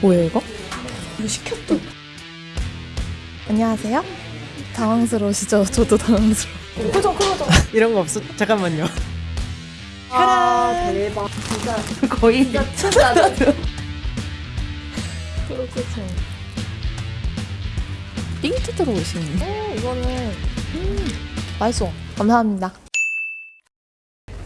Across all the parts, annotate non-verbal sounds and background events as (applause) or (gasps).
뭐예요 이거? 이거 시켰다. 안녕하세요. 당황스러우시죠? 저도 당황스러워. 표정 표정. (laughs) 이런 거 없어? 잠깐만요. 아 대박. (laughs) 거의 진짜 그렇겠죠. 띵트 들어오시는. 어, 이거는 음, 맛있어. 감사합니다.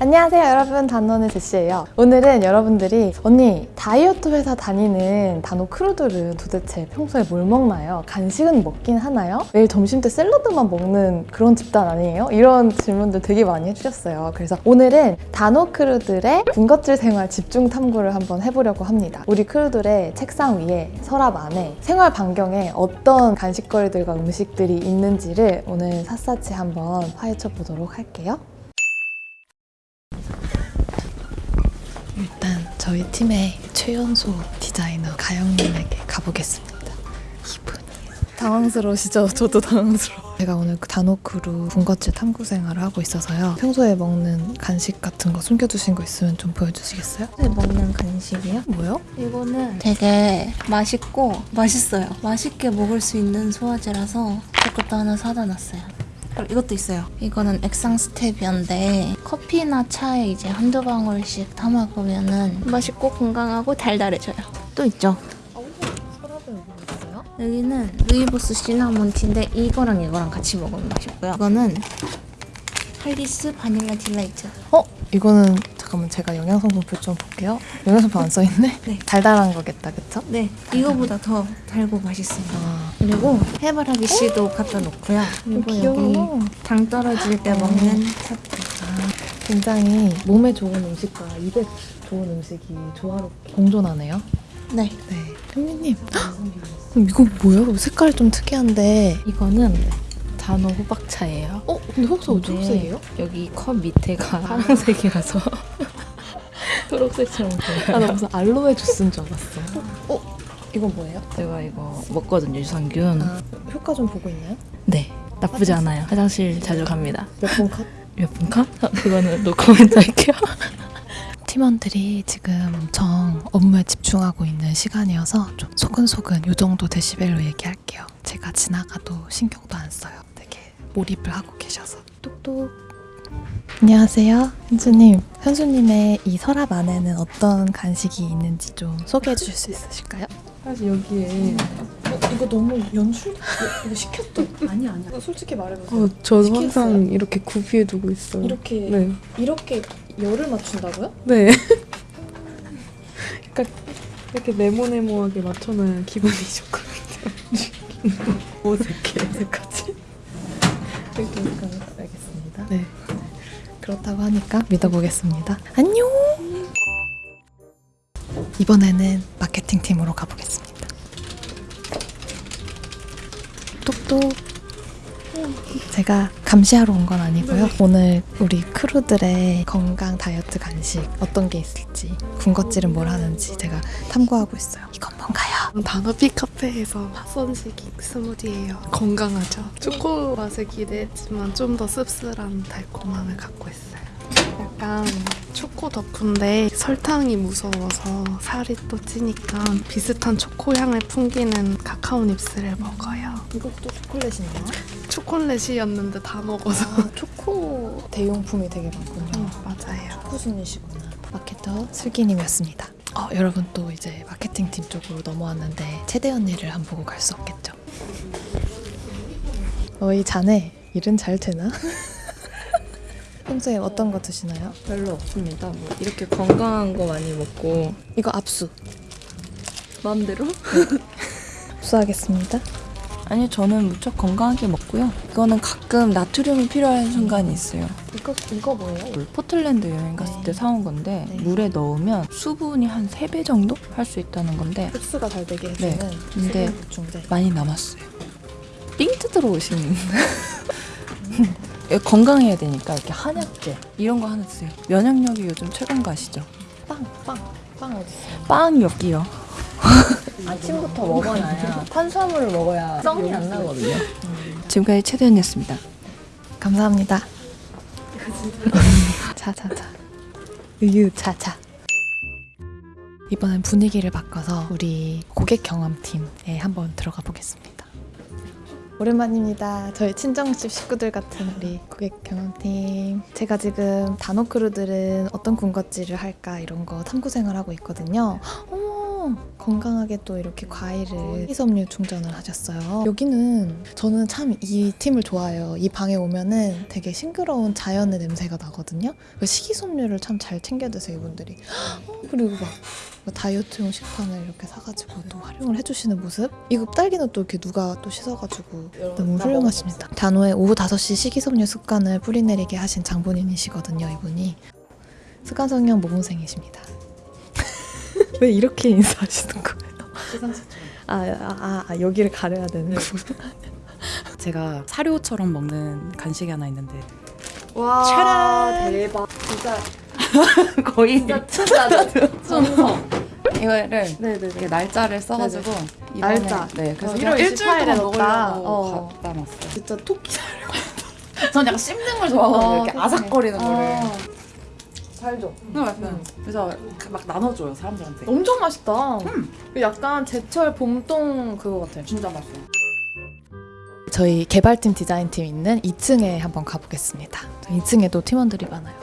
안녕하세요 여러분 단원의 제시예요 오늘은 여러분들이 언니 다이어트 회사 다니는 단호 크루들은 도대체 평소에 뭘 먹나요? 간식은 먹긴 하나요? 매일 점심 때 샐러드만 먹는 그런 집단 아니에요? 이런 질문들 되게 많이 해주셨어요 그래서 오늘은 단호 크루들의 군것질 생활 집중 탐구를 한번 해보려고 합니다 우리 크루들의 책상 위에 서랍 안에 생활 반경에 어떤 간식거리들과 음식들이 있는지를 오늘 샅샅이 한번 파헤쳐 보도록 할게요 일단 저희 팀의 최연소 디자이너 가영님에게 가보겠습니다. 이분이 당황스러우시죠? 저도 당황스러워. 제가 오늘 그 단오크루 군것질 탐구 생활을 하고 있어서요. 평소에 먹는 간식 같은 거 숨겨두신 거 있으면 좀 보여주시겠어요? 네, 먹는 간식이요? 뭐요? 이거는 되게 맛있고 맛있어요. 맛있게 먹을 수 있는 소화제라서 이것도 하나 사다 놨어요. 그리고 이것도 있어요. 이거는 액상 스테비아인데 커피나 차에 이제 한두 방울씩 담아 보면은 맛있고 건강하고 달달해져요. 또 있죠. 여기는 루이보스 시나몬 티인데 이거랑 이거랑 같이 먹으면 맛있고요. 이거는 할리스 바닐라 delight. 어? 이거는 잠깐만 제가 영양성분표 좀 볼게요. 영양성분 안 써있네? (laughs) 네. 달달한 거겠다, 그쵸? 네, 이거보다 더 달고 맛있어요. 아, 그리고 해바라기 씨도 갖다 놓고요. 그리고 귀여워. 여기 당 떨어질 때 먹는 사탕. 굉장히 몸에 좋은 음식과 입에 좋은 음식이 조화롭게 공존하네요. 네. 네. 현미님. 이거 뭐야? 색깔이 좀 특이한데. 이거는 단호 호박차예요. 어? 근데 혹시 어디 네. 흑색이에요? 여기 컵 밑에가 (laughs) 파란색이라서 (laughs) 초록색처럼 보여요. 아, 나 무슨 알로에 주스인 줄 알았어. 어? 이건 뭐예요? 제가 이거 먹거든요, 유산균. 아, 효과 좀 보고 있나요? 네, 나쁘지 않아요. 화장실 자주 갑니다. 몇 번 컷? (laughs) 몇분 컷? 어, (laughs) 그거는 노코멘트 할게요. (laughs) 팀원들이 지금 엄청 업무에 집중하고 있는 시간이어서 좀 소근소근 요 정도 데시벨로 얘기할게요. 제가 지나가도 신경도 안 써요. 되게 몰입을 하고 계셔서. 똑똑. 안녕하세요, 현수님. 현수님의 이 서랍 안에는 어떤 간식이 있는지 좀 소개해 주실 수 있으실까요? 사실 여기에 어, 이거 너무 연출? 이거 시켰다. (laughs) 아니 아니. 솔직히 말해보세요. 어, 저도 시켰어요. 항상 이렇게 구비해 두고 있어요. 이렇게 네. 이렇게 열을 맞춘다고요? 네. 약간 (laughs) 이렇게 네모네모하게 맞춰놔야 기분이 좋거든요. (laughs) 어색해, 어색하지? 이렇게 약간 알겠습니다. 네. 그렇다고 하니까 믿어보겠습니다. 안녕. 이번에는 마케팅 팀으로 가보겠습니다. 똑똑. 제가 감시하러 온 건 아니고요. 오늘 우리 크루들의 건강 다이어트 간식 어떤 게 있을지 군것질은 뭘 하는지 제가 탐구하고 있어요. 이건 뭔가요? 단어피 카페에서 핫선식이 스무디예요. 건강하죠. 초코 맛을 기대했지만 좀 더 씁쓸한 달콤함을 갖고 있어요. 약간 초코 덕후인데 설탕이 무서워서 살이 또 찌니까 비슷한 초코 향을 풍기는 카카오 닙스를 먹어요. 이것도 초콜릿인가요? 초콜릿이었는데 다 먹어서 아, 초코 대용품이 되게 많군요. 음, 맞아요. 초코순이시구나. 마케터 슬기님이었습니다. 어, 여러분 또 이제 마케팅 팀 쪽으로 넘어왔는데 최대 언니를 한 보고 갈 수 없겠죠. 어이 자네 일은 잘 되나? (laughs) 평소에 어떤 거 드시나요? 별로 없습니다. 뭐 이렇게 건강한 거 많이 먹고 이거 압수. 마음대로? 압수하겠습니다. 아니 저는 무척 건강하게 먹고요. 이거는 가끔 나트륨이 필요한 순간이 있어요. 이거 이거 뭐예요? 포틀랜드 여행 갔을 네. 때 사온 건데 네. 물에 넣으면 수분이 한 3배 정도 할 수 있다는 건데 흡수가 잘 되게 해주는 네. 근데. 많이 남았어요. 띵트 들어오시는 (laughs) 건강해야 되니까 이렇게 한약재 이런 거 하나 드세요. 면역력이 요즘 최고인 거 아시죠? 빵, 빵, 빵 어디 있어요? 빵 여기요. (laughs) 아침부터 먹어놔야 탄수화물을 먹어야 썽이 안 나거든요. (laughs) 지금까지 최대현이었습니다. 감사합니다. 자자자. 우유 자자. 이번엔 분위기를 바꿔서 우리 고객 경험팀에 한번 들어가 보겠습니다. 오랜만입니다. 저희 친정집 식구들 같은 우리 고객 경험팀. 제가 지금 단호크루들은 어떤 군것질을 할까 이런 거 탐구 생활 하고 있거든요. 어 머, 건강하게 또 이렇게 과일을 희섬유 충전을 하셨어요. 여기는 저는 참 이 팀을 좋아해요. 이 방에 오면은 되게 싱그러운 자연의 냄새가 나거든요. 그 식이섬유를 참 잘 챙겨 드세요, 이분들이. 어, 그리고 막뭐 다이어트용 식판을 이렇게 사가지고 또 활용을 해주시는 모습? 이거 딸기는 또 이렇게 누가 또 씻어가지고 너무 훌륭하십니다. 단호의 오후 5시 식이섬유 습관을 뿌리내리게 하신 장본인이시거든요, 이분이. 습관성형 모범생이십니다. 왜 이렇게 인사하시는 거예요? 아, 아, 아, 아, 여기를 가려야 되는 (laughs) 거구나. 제가 사료처럼 먹는 간식이 하나 있는데 와, 대박. 진짜, (laughs) 거의 진짜 진짜 순서 (laughs) 이거를 네네네. 이렇게 날짜를 써가지고 이번에- 날짜. 네 그래서 어, 1월 1월 28일에 28일에 먹으려고 넣었다. 어. 갖다 놨어요 진짜 토끼 전 약간 씹는 걸 좋아하거든요 어, 이렇게 그치. 아삭거리는 거를 아, 잘 줘. 네, 약간 그래서 막 나눠줘요 사람들한테 엄청 맛있다. 약간 제철 봄동 그거 같아요. 진짜 맛있어요 저희 개발팀 디자인팀 있는 2층에 한번 가보겠습니다. 2층에도 팀원들이 많아요.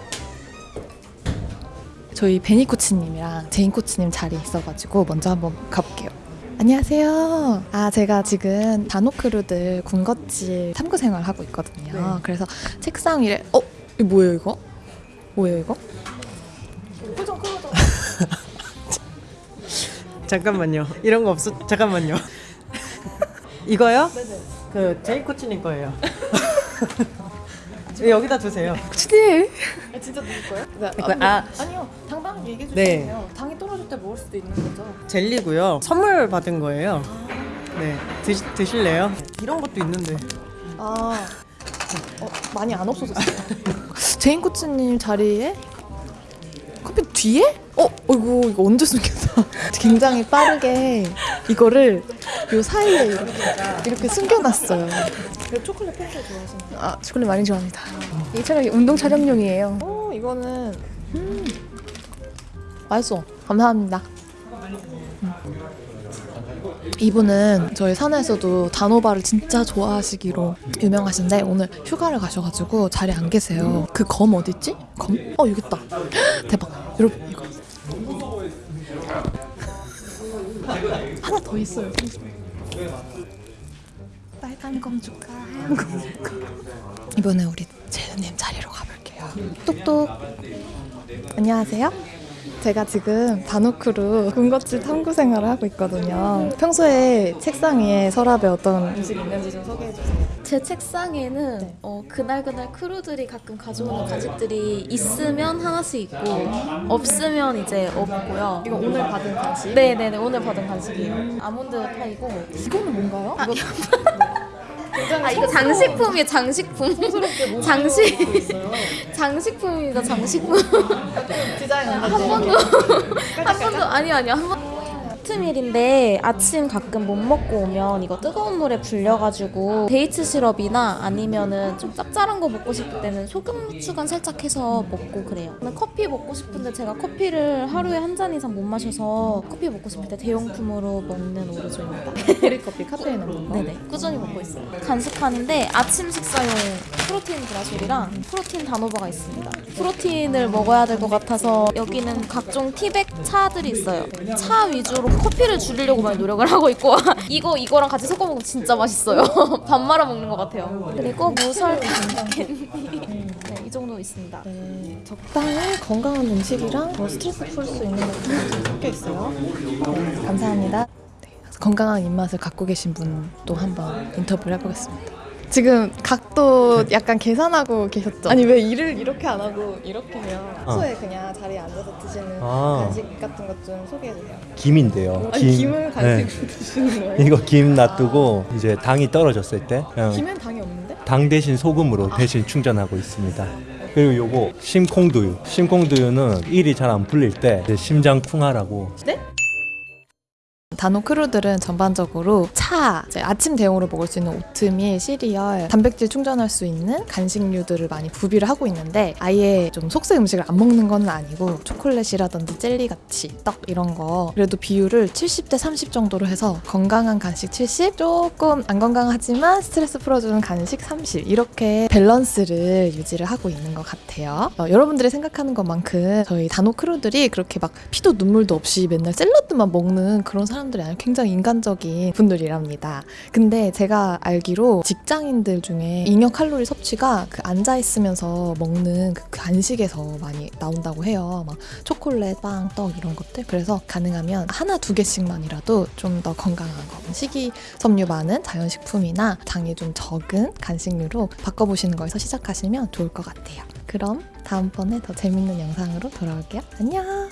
저희 베니 코치님이랑 제인 코치님 자리 있어가지고 먼저 한번 가볼게요. 안녕하세요. 아 제가 지금 단호crew들 군것질 탐구 생활 하고 있거든요. 그래서 책상 위에 어 이거 뭐예요 이거? 뭐예요 이거? 표정 (laughs) 클로저. 잠깐만요. 이런 거 없어. 잠깐만요. (laughs) 이거요? 그 제이 코치님 거예요. (laughs) 여기다 두세요. 코치님. 진짜 누구 거예요? 이거, 아 아 니요 당당하게 얘기해 네. 주세요. 당이 떨어질 때 먹을 수도 있는 거죠. 젤리고요. 선물 받은 거예요. 네, 드시, 드실래요? 이런 것도 있는데. 아 어, 많이 안 없어졌어요. 제인 코치님 자리에 커피 뒤에? 어, 어이구 이거 언제 숨겼어? (laughs) 굉장히 빠르게 이거를 요 사이에 이렇게, 이렇게 숨겨놨어요. 초콜릿 평소에 좋아하시나요? 아, 초콜릿 많이 좋아합니다. 이 촬영이 운동 촬영용이에요. 오, 이거는 음, 맛있어. 감사합니다. 음. 이분은 저희 사내에서도 단호바를 진짜 좋아하시기로 유명하신데 오늘 휴가를 가셔가지고 자리에 안 계세요. 그 검 어딨지? 검? 어 여기 있다. (gasps) 대박. 여러분 이거 (laughs) 하나 더 있어요. 빨간 검 줄까? 하얀 검 줄까? 이번에 우리 재은님 자리로 가볼게요. 똑똑. 안녕하세요. 제가 지금 단호크루 군것질 탐구 생활을 하고 있거든요. 평소에 책상 위에 서랍에 어떤 음식이 있는지 좀 소개해 주세요. 제 책상에는 어, 그날그날 crew들이 가끔 가져오는 간식들이 있으면 하나씩 있고 없으면 이제 없고요. 이거 오늘 받은 간식? 네네네 오늘 받은 간식이에요. 아몬드 파이고 이거는 뭔가요? 아, 아 이거 장식품이에요 장식품. 장식 (laughs) 장식품입니다 장식품. 디자인 한 번도 한 번도 아니요 아니요. 한 번. 오트밀인데 아침 가끔 못 먹고 오면 이거 뜨거운 물에 불려가지고 데이트 시럽이나 아니면은 좀 짭짤한 거 먹고 싶을 때는 소금 추가 살짝 해서 먹고 그래요. 저는 커피 먹고 싶은데 제가 커피를 하루에 한 잔 이상 못 마셔서 커피 먹고 싶을 때 대용품으로 먹는 orzo입니다. (laughs) 보리커피 카페인 없는 거? 네네 꾸준히 먹고 있어요 간식칸인데 아침 식사용 프로틴 브라솔이랑 프로틴 단호바가 있습니다 프로틴을 먹어야 될 것 같아서 여기는 각종 티백 차들이 있어요 차 위주로 커피를 줄이려고 많이 노력을 하고 있고 (laughs) 이거 이거랑 같이 섞어 먹으면 진짜 맛있어요 (laughs) 밥 말아 먹는 것 같아요 그리고 무설 캔디 네, 이 정도 있습니다 네, 적당히 건강한 음식이랑 뭐 스트레스 풀 수 있는 것들이 섞여 있어요. 네, 감사합니다. 네, 건강한 입맛을 갖고 계신 분도 한번 인터뷰를 해보겠습니다. 지금 각도 약간 계산하고 계셨죠? 아니 왜 일을 이렇게 안 하고 이렇게 해요? 평소에 그냥 자리에 앉아서 드시는 아. 간식 같은 것 좀 소개해주세요. 김인데요. 아니 김 을 간식으로 네. 드시는 거예요? 이거 김 놔두고 이제 당이 떨어졌을 때 그냥 김엔 당이 없는데? 당 대신 소금으로 대신 충전하고 있습니다. 그리고 요거 심콩두유. 심콩두유는 일이 잘 안 풀릴 때 이제 심장 쿵하라고 단호 crew들은 전반적으로 차, 아침 대용으로 먹을 수 있는 오트밀, 시리얼, 단백질 충전할 수 있는 간식류들을 많이 구비를 하고 있는데 아예 좀 속세 음식을 안 먹는 건 아니고 초콜릿이라든지 젤리 같이 떡 이런 거 그래도 비율을 70대 30 정도로 해서 건강한 간식 70, 조금 안 건강하지만 스트레스 풀어주는 간식 30 이렇게 밸런스를 유지를 하고 있는 것 같아요. 어, 여러분들이 생각하는 것만큼 저희 단호 crew들이 그렇게 막 피도 눈물도 없이 맨날 샐러드만 먹는 그런 사람들이 아니라 굉장히 인간적인 분들이랍니다. 근데 제가 알기로 직장인들 중에 잉여 칼로리 섭취가 그 앉아 있으면서 먹는 그 간식에서 많이 나온다고 해요. 막 초콜릿, 빵, 떡 이런 것들. 그래서 가능하면 하나 두 개씩만이라도 좀 더 건강한 거, 식이섬유 많은 자연식품이나 당이 좀 적은 간식류로 바꿔보시는 거에서 시작하시면 좋을 것 같아요. 그럼 다음번에 더 재밌는 영상으로 돌아올게요. 안녕!